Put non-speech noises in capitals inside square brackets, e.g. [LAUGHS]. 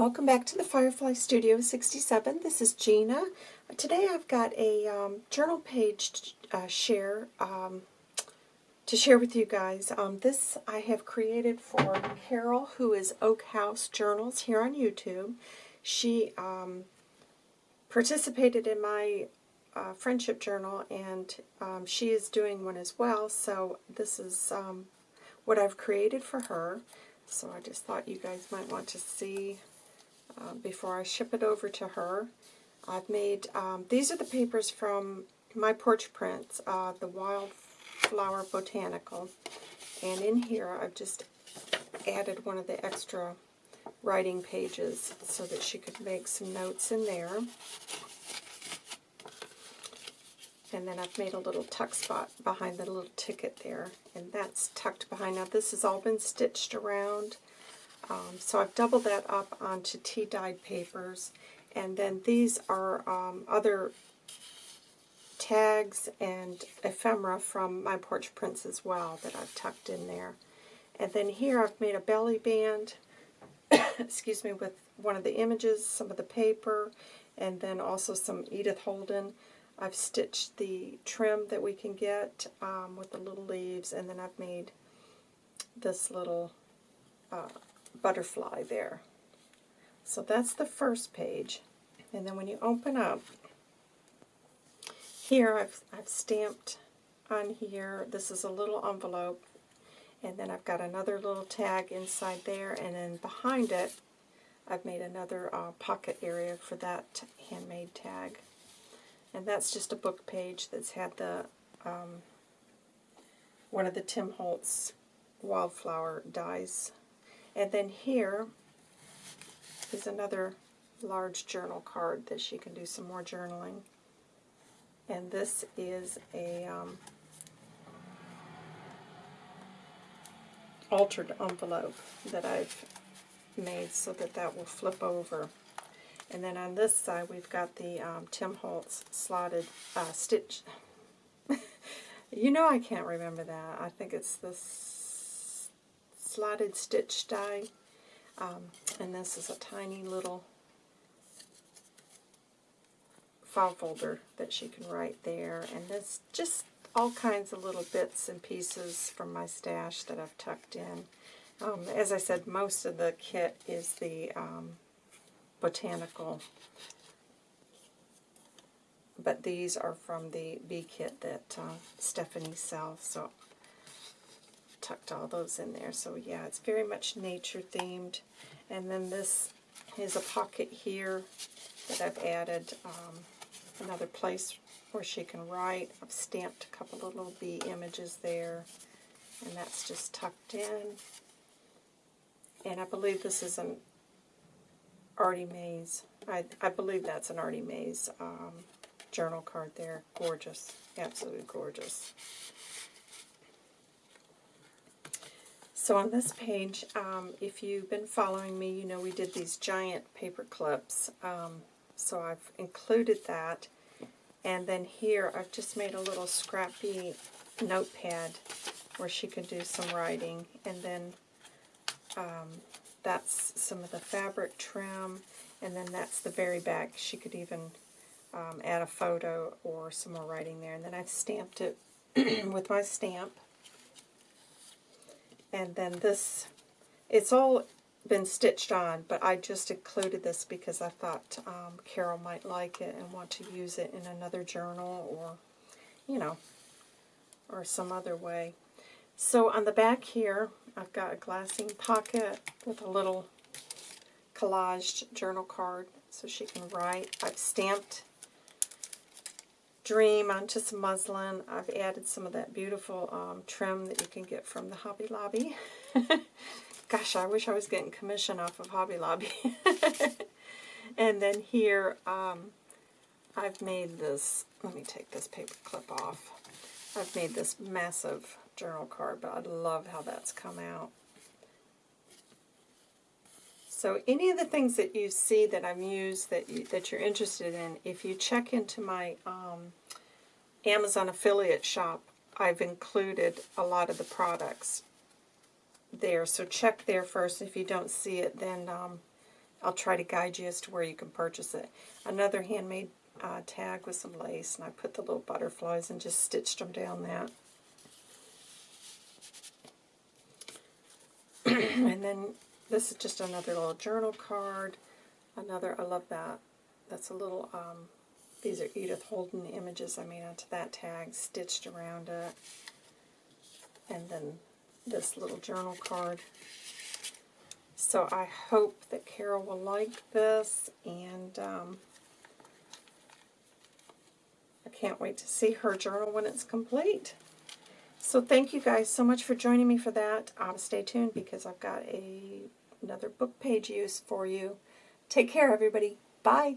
welcome back to the Firefly Studio 67. This is Gina. Today I've got a um, journal page uh, share um, to share with you guys. Um, this I have created for Carol, who is Oak House Journals here on YouTube. She um, participated in my uh, friendship journal, and um, she is doing one as well, so this is um, what I've created for her. So I just thought you guys might want to see uh, before I ship it over to her. I've made, um, these are the papers from my porch prints, uh, the Wildflower Botanical. And in here I've just added one of the extra writing pages so that she could make some notes in there. And then I've made a little tuck spot behind the little ticket there. And that's tucked behind. Now this has all been stitched around. Um, so I've doubled that up onto tea-dyed papers. And then these are um, other tags and ephemera from my porch prints as well that I've tucked in there. And then here I've made a belly band, [COUGHS] excuse me, with one of the images, some of the paper, and then also some Edith Holden. I've stitched the trim that we can get um, with the little leaves, and then I've made this little uh, butterfly there. So that's the first page. And then when you open up, here I've, I've stamped on here, this is a little envelope, and then I've got another little tag inside there, and then behind it, I've made another uh, pocket area for that handmade tag. And that's just a book page that's had the um, one of the Tim Holtz wildflower dies. And then here is another large journal card that she can do some more journaling. And this is a um, altered envelope that I've made so that that will flip over. And then on this side, we've got the um, Tim Holtz slotted uh, stitch. [LAUGHS] you know I can't remember that. I think it's the slotted stitch die. Um, and this is a tiny little file folder that she can write there. And this just all kinds of little bits and pieces from my stash that I've tucked in. Um, as I said, most of the kit is the um, botanical. But these are from the bee kit that uh, Stephanie sells, so tucked all those in there. So yeah, it's very much nature themed. And then this is a pocket here that I've added um, another place where she can write. I've stamped a couple of little bee images there, and that's just tucked in. And I believe this is an Artie Mays. I, I believe that's an Artie Mays um, journal card there. Gorgeous. Absolutely gorgeous. So on this page, um, if you've been following me, you know we did these giant paper clips. Um, so I've included that. And then here I've just made a little scrappy notepad where she can do some writing. And then um, that's some of the fabric trim, and then that's the very back. She could even um, add a photo or some more writing there. And then I've stamped it [CLEARS THROAT] with my stamp. And then this, it's all been stitched on, but I just included this because I thought um, Carol might like it and want to use it in another journal or, you know, or some other way. So on the back here, I've got a glassine pocket with a little collaged journal card so she can write. I've stamped Dream onto some muslin. I've added some of that beautiful um, trim that you can get from the Hobby Lobby. [LAUGHS] Gosh, I wish I was getting commission off of Hobby Lobby. [LAUGHS] and then here, um, I've made this, let me take this paper clip off. I've made this massive journal card, but I love how that's come out. So any of the things that you see that I've used that, you, that you're interested in, if you check into my um, Amazon affiliate shop, I've included a lot of the products there. So check there first. If you don't see it, then um, I'll try to guide you as to where you can purchase it. Another handmade uh, tag with some lace, and I put the little butterflies and just stitched them down that. [CLEARS THROAT] and then this is just another little journal card. Another, I love that. That's a little, um, these are Edith Holden images I made onto that tag, stitched around it. And then this little journal card. So I hope that Carol will like this, and um, I can't wait to see her journal when it's complete. So thank you guys so much for joining me for that. Um, stay tuned because I've got a another book page use for you. Take care, everybody. Bye.